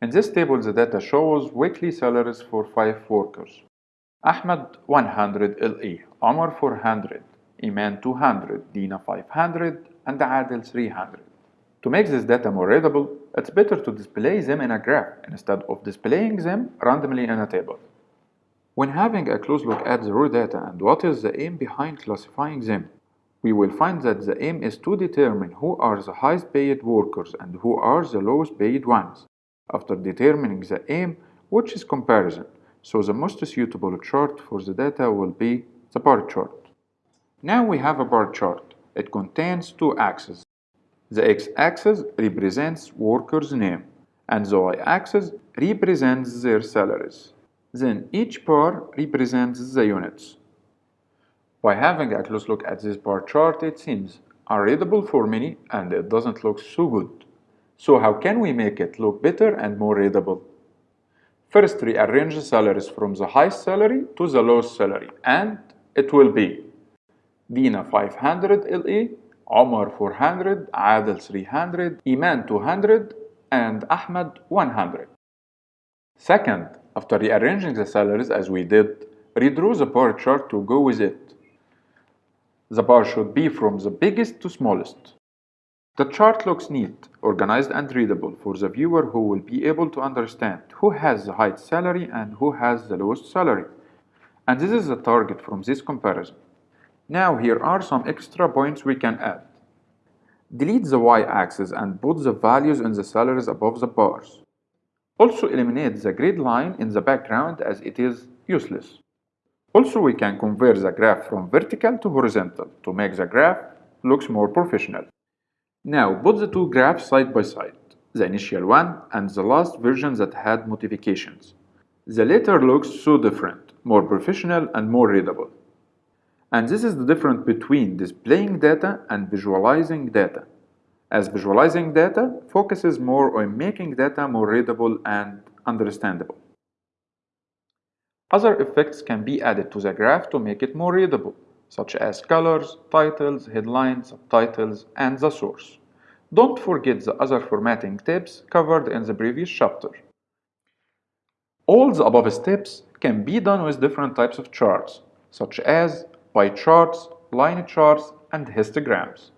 In this table, the data shows weekly salaries for 5 workers. Ahmed 100 LE, Omar 400, Iman 200, Dina 500, and Adil 300. To make this data more readable, it's better to display them in a graph instead of displaying them randomly in a table. When having a close look at the raw data and what is the aim behind classifying them, we will find that the aim is to determine who are the highest paid workers and who are the lowest paid ones. After determining the aim, which is comparison, so the most suitable chart for the data will be the bar chart. Now we have a bar chart. It contains two axes. The x-axis represents workers' name and the y-axis represents their salaries. Then each bar represents the units. By having a close look at this bar chart, it seems unreadable for many and it doesn't look so good. So how can we make it look better and more readable? First, rearrange the salaries from the highest salary to the lowest salary and it will be Dina 500 LE, Omar 400, Adel 300, Iman 200 and Ahmed 100. Second, after rearranging the salaries as we did, redraw the bar chart to go with it. The bar should be from the biggest to smallest. The chart looks neat, organized and readable for the viewer who will be able to understand who has the highest salary and who has the lowest salary. And this is the target from this comparison. Now here are some extra points we can add. Delete the y-axis and put the values in the salaries above the bars. Also eliminate the grid line in the background as it is useless. Also we can convert the graph from vertical to horizontal to make the graph looks more professional. Now put the two graphs side by side, the initial one and the last version that had modifications. The latter looks so different, more professional and more readable. And this is the difference between displaying data and visualizing data, as visualizing data focuses more on making data more readable and understandable. Other effects can be added to the graph to make it more readable, such as colors, titles, headlines, subtitles, and the source. Don't forget the other formatting tips covered in the previous chapter. All the above steps can be done with different types of charts, such as pie charts, line charts, and histograms.